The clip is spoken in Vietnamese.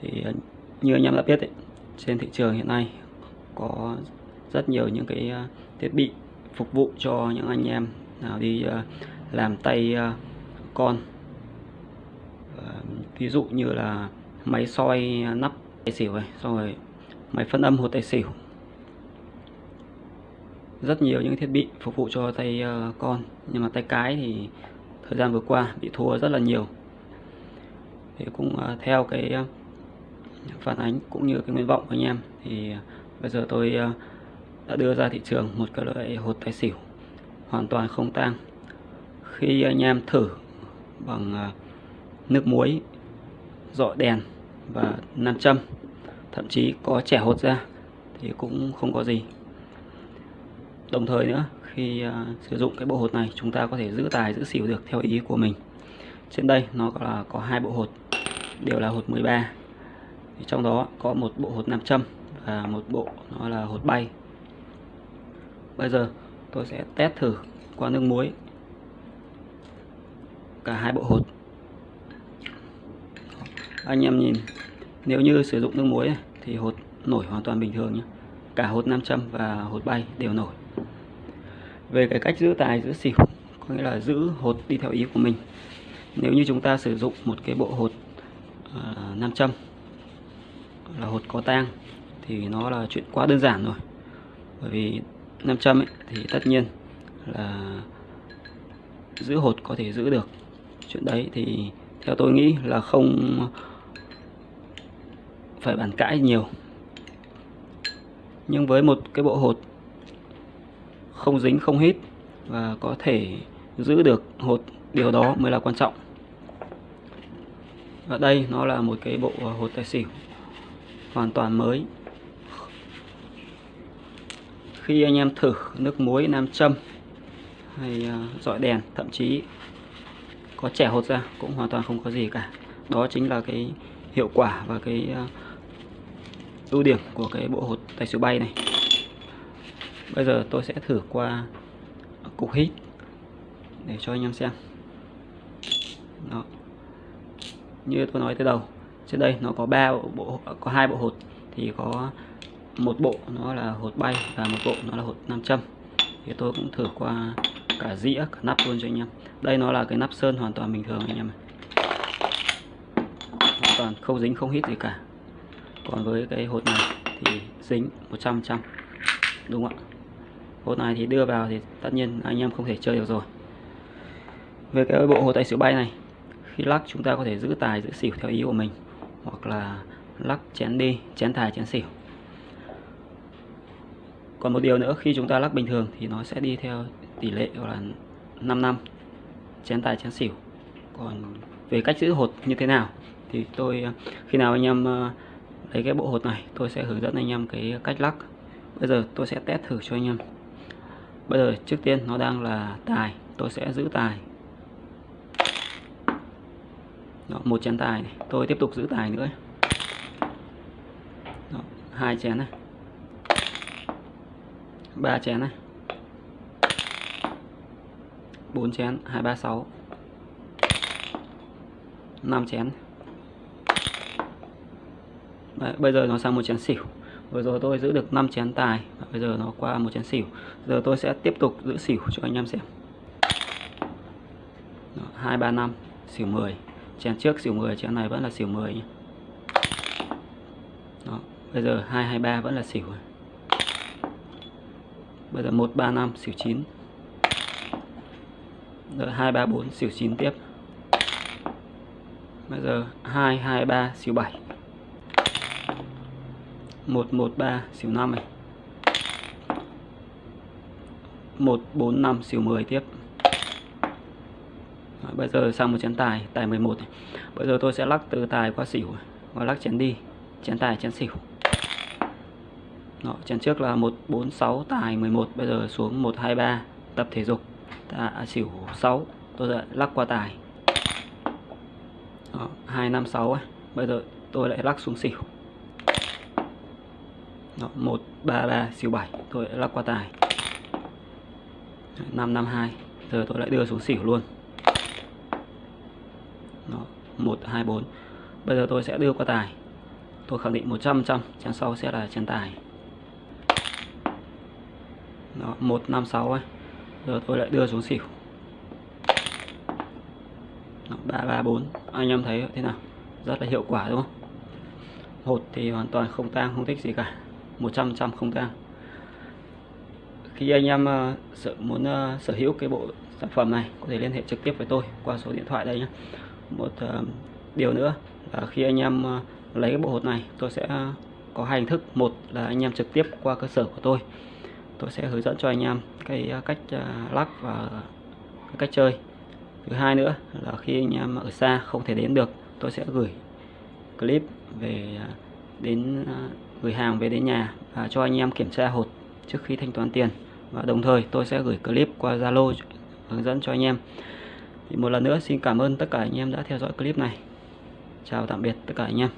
thì ờ, như anh em đã biết ấy, trên thị trường hiện nay có rất nhiều những cái ờ, thiết bị phục vụ cho những anh em nào đi ờ, làm tay con. Ví dụ như là máy soi nắp tài xỉu này xong rồi máy phân âm hột tài xỉu. Rất nhiều những thiết bị phục vụ cho tay con nhưng mà tay cái thì thời gian vừa qua bị thua rất là nhiều. Thì cũng theo cái phản ánh cũng như cái nguyện vọng của anh em. Thì à, bây giờ tôi à, đã đưa ra thị trường một cái loại hột tài xỉu hoàn toàn không tang. Khi anh em thử bằng à, nước muối dọi đèn và nam châm, thậm chí có trẻ hột ra thì cũng không có gì. Đồng thời nữa, khi sử dụng cái bộ hột này, chúng ta có thể giữ tài, giữ xỉu được theo ý của mình. Trên đây nó là có hai bộ hột, đều là hột 13 thì trong đó có một bộ hột nam châm và một bộ nó là hột bay. Bây giờ tôi sẽ test thử qua nước muối cả hai bộ hột. Anh em nhìn nếu như sử dụng nước muối này, thì hột nổi hoàn toàn bình thường nhé. Cả hột nam châm và hột bay đều nổi. Về cái cách giữ tài giữ xỉu có nghĩa là giữ hột đi theo ý của mình. Nếu như chúng ta sử dụng một cái bộ hột uh, nam châm là hột có tang thì nó là chuyện quá đơn giản rồi. Bởi vì nam châm ấy, thì tất nhiên là giữ hột có thể giữ được. Chuyện đấy thì theo tôi nghĩ là không phải bàn cãi nhiều. Nhưng với một cái bộ hột không dính không hít và có thể giữ được hột điều đó mới là quan trọng. Và đây nó là một cái bộ hột tài xỉu hoàn toàn mới. Khi anh em thử nước muối, nam châm hay à, dọi đèn, thậm chí có trẻ hột ra cũng hoàn toàn không có gì cả. Đó chính là cái hiệu quả và cái à, ưu điểm của cái bộ hột tài xỉu bay này. Bây giờ tôi sẽ thử qua cục hít để cho anh em xem. Đó. Như tôi nói từ đầu trên đây nó có ba bộ, bộ có hai bộ hột. Thì có một bộ nó là hột bay và một bộ nó là hột nam châm. Thì tôi cũng thử qua cả dĩa cả nắp luôn cho anh em. Đây nó là cái nắp sơn hoàn toàn bình thường anh em hoàn toàn không dính không hít gì cả. Còn với cái hột này thì dính 100 trăm đúng không ạ? Hột này thì đưa vào thì tất nhiên anh em không thể chơi được rồi. Về cái bộ hột tài xỉu bay này khi lắc chúng ta có thể giữ tài giữ xỉu theo ý của mình hoặc là lắc chén đi, chén tài chén xỉu. Còn một điều nữa, khi chúng ta lắc bình thường thì nó sẽ đi theo tỷ lệ gọi là 5 năm, chén tài chén xỉu. Còn về cách giữ hột như thế nào thì tôi, khi nào anh em ờ, lấy cái bộ hột này, tôi sẽ hướng dẫn anh em cái cách lắc bây giờ tôi sẽ test thử cho anh em. Bây giờ trước tiên nó đang là tài, tôi sẽ giữ tài. Đó, một chén tài này. tôi tiếp tục giữ tài nữa. Đó, hai chén này. Ba chén này. Bốn chén hai ba sáu. Năm chén. Đấy, bây giờ nó sang một chén xỉu. Vừa rồi tôi giữ được 5 chén tài. Và bây giờ nó qua một chén xỉu. Giờ tôi sẽ tiếp tục giữ xỉu cho anh em xem. Đó, 2 3 5 xỉu 10 chén trước xỉu 10 chén này vẫn là xỉu 10 nhé. Đó, bây giờ 223 vẫn là xỉu bây giờ 135 xỉu 9 rồi 234 xỉu 9 tiếp. Bây giờ 223 xỉu 7 113 xỉu 5 này. 145 xỉu 10 tiếp bây giờ sang một chén tài tài 11 này. bây giờ tôi sẽ lắc từ tài qua xỉu và lắc chén đi. Chén tài chén xỉu. Đó, chén trước là 146 tài 11 bây giờ xuống 123 tập thể dục. Ta à, xỉu 6 tôi lại lắc qua tài. Đó, 256 ấy. bây giờ tôi lại lắc xuống xỉu. Đó, 133 xỉu 7 tôi lại lắc qua tài. 552 giờ tôi lại đưa xuống xỉu luôn. 24 bây giờ tôi sẽ đưa qua tài. Tôi khẳng định 100% chén sau sẽ là chén tài. Đó 156 ấy. Giờ tôi lại đưa xuống xỉu. Đó, 334 anh em thấy thế nào? Rất là hiệu quả đúng không? Hột thì hoàn toàn không tang không thích gì cả. 100% không tang. Khi anh em ờ, uh, sở muốn uh, sở hữu cái bộ sản phẩm này có thể liên hệ trực tiếp với tôi qua số điện thoại đây nhé. Một uh, điều nữa là khi anh em ờ, lấy cái bộ hột này, tôi sẽ ờ, có hai hình thức. Một là anh em trực tiếp qua cơ sở của tôi. Tôi sẽ hướng dẫn cho anh em cái ờ, cách lắc và cái cách chơi. Thứ hai nữa là khi anh em ở xa không thể đến được, tôi sẽ gửi clip về đến gửi hàng về đến nhà và cho anh em kiểm tra hột trước khi thanh toán tiền. Và đồng thời tôi sẽ gửi clip qua Zalo, hướng dẫn cho anh em. Thì một lần nữa xin cảm ơn tất cả anh em đã theo dõi clip này chào tạm biệt tất cả anh em